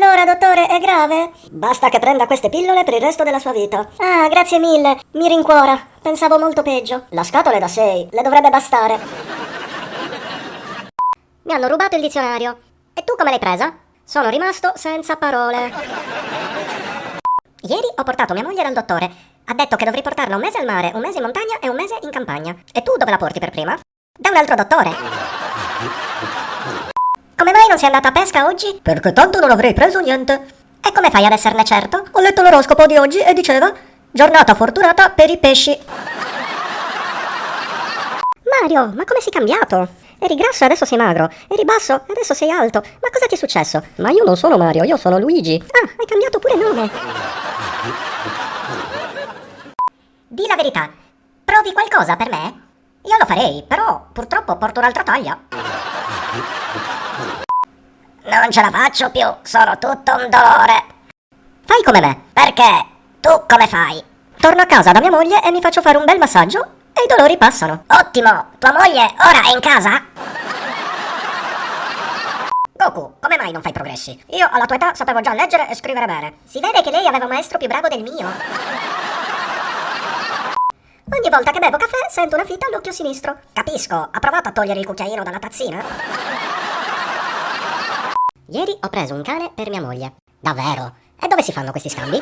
Allora, dottore, è grave? Basta che prenda queste pillole per il resto della sua vita. Ah, grazie mille. Mi rincuora. Pensavo molto peggio. La scatola è da 6. Le dovrebbe bastare. Mi hanno rubato il dizionario. E tu come l'hai presa? Sono rimasto senza parole. Ieri ho portato mia moglie dal dottore. Ha detto che dovrei portarla un mese al mare, un mese in montagna e un mese in campagna. E tu dove la porti per prima? Da un altro dottore. Sei andata a pesca oggi? Perché tanto non avrei preso niente. E come fai ad esserne certo? Ho letto l'oroscopo di oggi e diceva giornata fortunata per i pesci. Mario, ma come sei cambiato? Eri grasso e adesso sei magro. Eri basso e adesso sei alto. Ma cosa ti è successo? Ma io non sono Mario, io sono Luigi. Ah, hai cambiato pure nome. Di la verità. Provi qualcosa per me? Io lo farei, però purtroppo porto un'altra taglia. Non ce la faccio più, sono tutto un dolore. Fai come me. Perché? Tu come fai? Torno a casa da mia moglie e mi faccio fare un bel massaggio e i dolori passano. Ottimo! Tua moglie ora è in casa? Goku, come mai non fai progressi? Io alla tua età sapevo già leggere e scrivere bene. Si vede che lei aveva un maestro più bravo del mio. Ogni volta che bevo caffè sento una fita all'occhio sinistro. Capisco, ha provato a togliere il cucchiaino dalla tazzina? Ieri ho preso un cane per mia moglie. Davvero? E dove si fanno questi scambi?